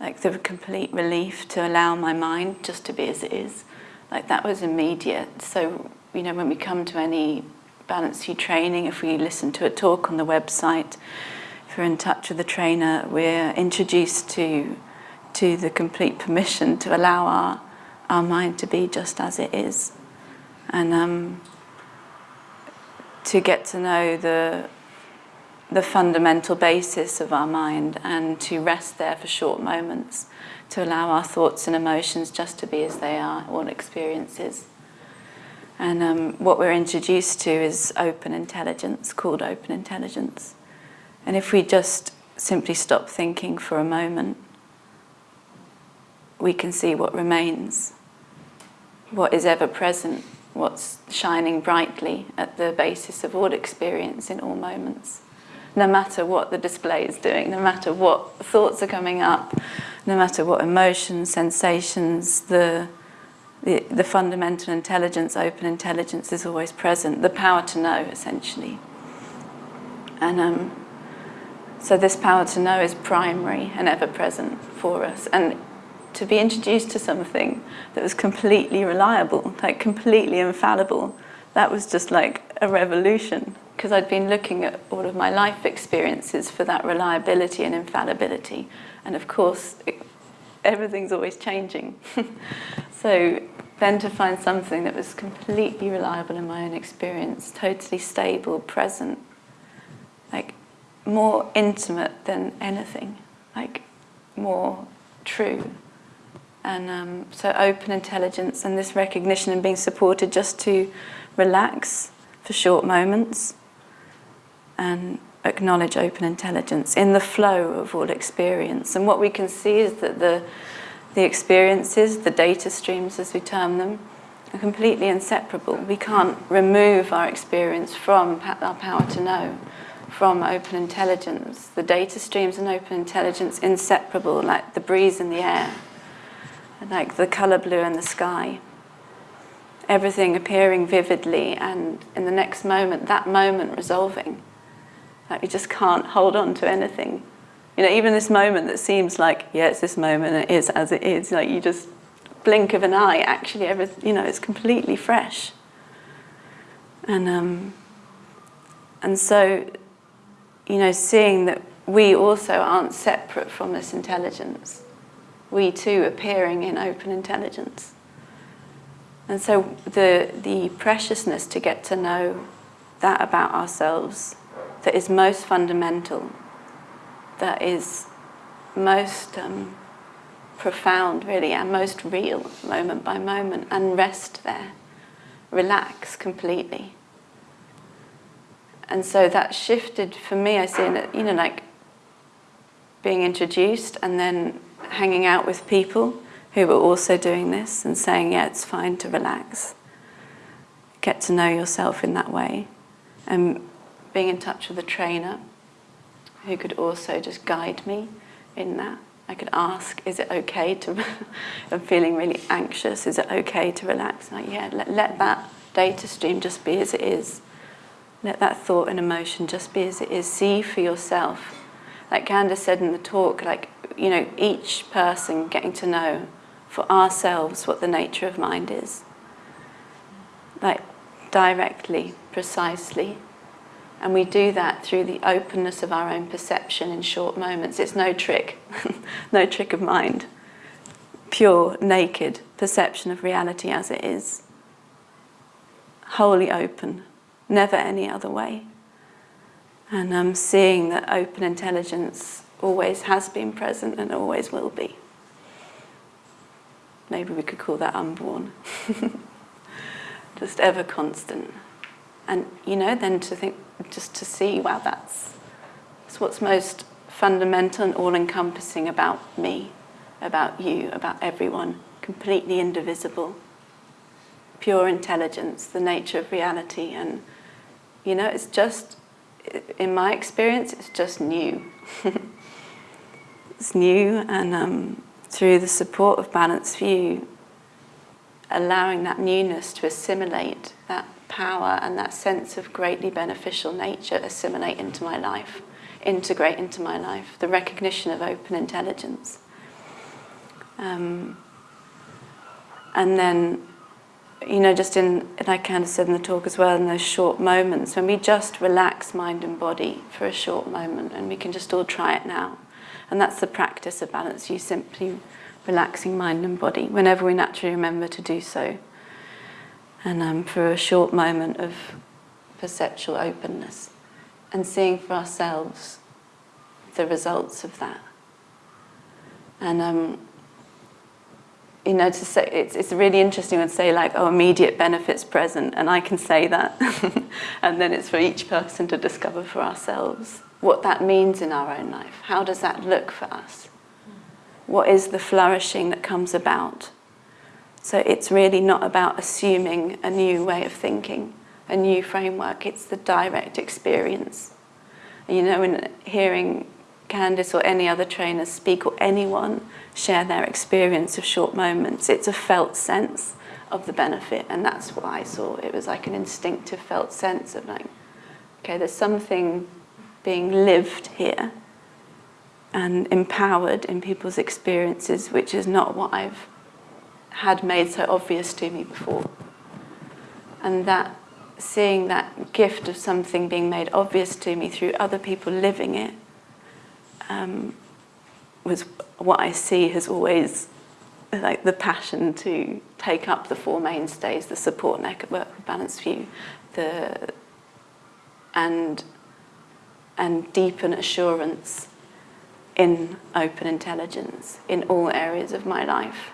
like the complete relief to allow my mind just to be as it is. Like that was immediate. So, you know, when we come to any Balanced View training, if we listen to a talk on the website, if we're in touch with the trainer, we're introduced to, to the complete permission to allow our, our mind to be just as it is. And um, to get to know the, the fundamental basis of our mind and to rest there for short moments, to allow our thoughts and emotions just to be as they are, all experiences. And um, what we're introduced to is open intelligence, called open intelligence. And if we just simply stop thinking for a moment, we can see what remains, what is ever present, what's shining brightly at the basis of all experience in all moments no matter what the display is doing, no matter what thoughts are coming up, no matter what emotions, sensations, the, the, the fundamental intelligence, open intelligence is always present, the power to know, essentially. And um, so this power to know is primary and ever present for us. And to be introduced to something that was completely reliable, like completely infallible, that was just like a revolution because I'd been looking at all of my life experiences for that reliability and infallibility. And of course, it, everything's always changing. so then to find something that was completely reliable in my own experience, totally stable, present, like more intimate than anything, like more true. And um, so open intelligence and this recognition and being supported just to relax for short moments and acknowledge open intelligence in the flow of all experience. And what we can see is that the, the experiences, the data streams as we term them, are completely inseparable. We can't remove our experience from our power to know, from open intelligence. The data streams and open intelligence inseparable, like the breeze in the air, like the colour blue in the sky. Everything appearing vividly and in the next moment, that moment resolving. Like we just can't hold on to anything. You know, even this moment that seems like, yeah, it's this moment, it is as it is, like you just blink of an eye, actually, every, you know, it's completely fresh. And, um, and so, you know, seeing that we also aren't separate from this intelligence. We too appearing in open intelligence. And so the, the preciousness to get to know that about ourselves that is most fundamental, that is most um, profound, really, and most real, moment by moment, and rest there, relax completely. And so that shifted for me, I see you know, like being introduced and then hanging out with people who were also doing this and saying, yeah, it's fine to relax. Get to know yourself in that way. And being in touch with a trainer who could also just guide me in that. I could ask, is it okay to, I'm feeling really anxious, is it okay to relax? Like, yeah, let, let that data stream just be as it is. Let that thought and emotion just be as it is. See for yourself. Like Candice said in the talk, like, you know, each person getting to know for ourselves what the nature of mind is. Like, directly, precisely, and we do that through the openness of our own perception in short moments. It's no trick, no trick of mind. Pure, naked perception of reality as it is. Wholly open, never any other way. And I'm um, seeing that open intelligence always has been present and always will be. Maybe we could call that unborn. Just ever constant. And, you know, then to think, just to see, wow, that's, that's what's most fundamental and all-encompassing about me, about you, about everyone, completely indivisible. Pure intelligence, the nature of reality, and you know, it's just, in my experience, it's just new. it's new, and um, through the support of Balanced View, allowing that newness to assimilate that power and that sense of greatly beneficial nature assimilate into my life, integrate into my life, the recognition of open intelligence. Um, and then, you know, just in, like Candice said in the talk as well, in those short moments, when we just relax mind and body for a short moment, and we can just all try it now. And that's the practice of balance, you simply relaxing mind and body, whenever we naturally remember to do so. And um, for a short moment of perceptual openness, and seeing for ourselves the results of that. And um, you know, to say it's it's really interesting to say like, oh, immediate benefits present, and I can say that, and then it's for each person to discover for ourselves what that means in our own life. How does that look for us? What is the flourishing that comes about? So it's really not about assuming a new way of thinking, a new framework. It's the direct experience. You know, in hearing Candice or any other trainers speak or anyone share their experience of short moments. It's a felt sense of the benefit, and that's what I saw. It was like an instinctive felt sense of like, okay, there's something being lived here and empowered in people's experiences, which is not what I've had made so obvious to me before. And that seeing that gift of something being made obvious to me through other people living it um, was what I see has always like the passion to take up the four mainstays, the support network of balanced view, the and and deepen assurance in open intelligence in all areas of my life.